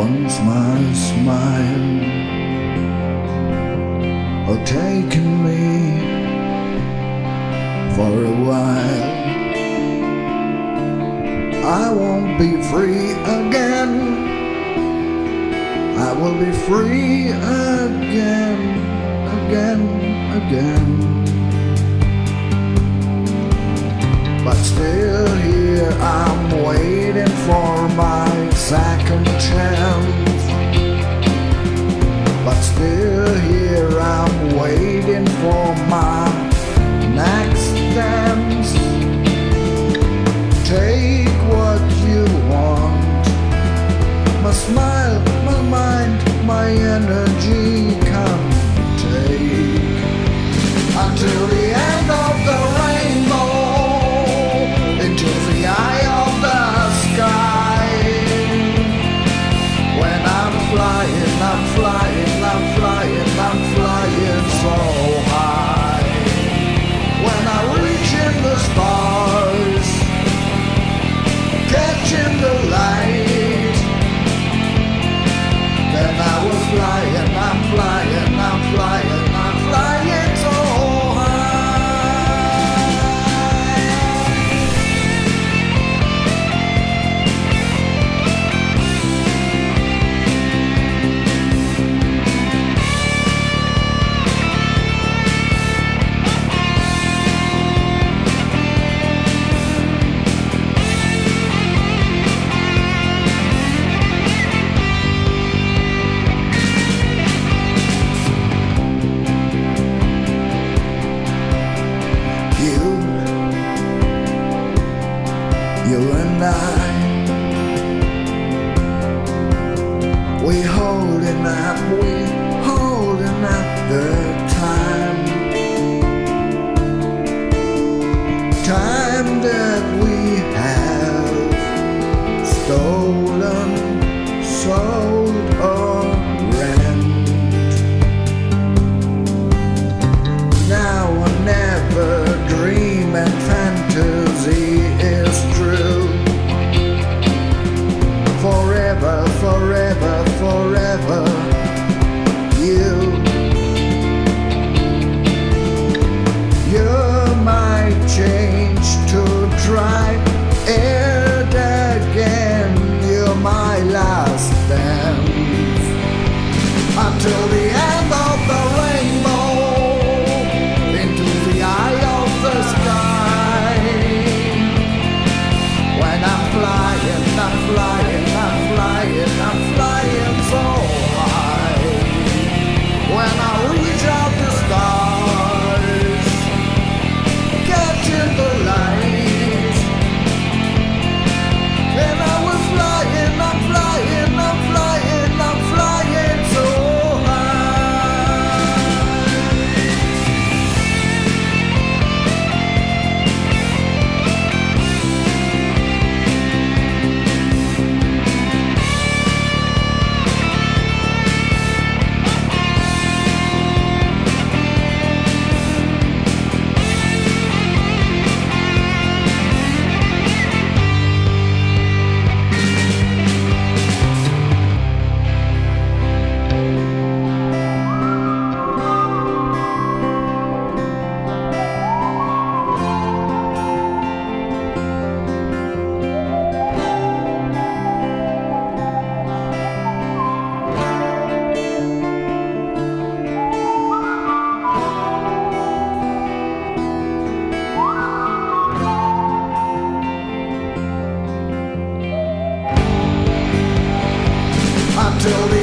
once my smile had taken me for a while. I won't be free again. I will be free again, again, again. But still here I'm waiting. mind. night. We holding up, we holding up the time. Time that we have stolen. till the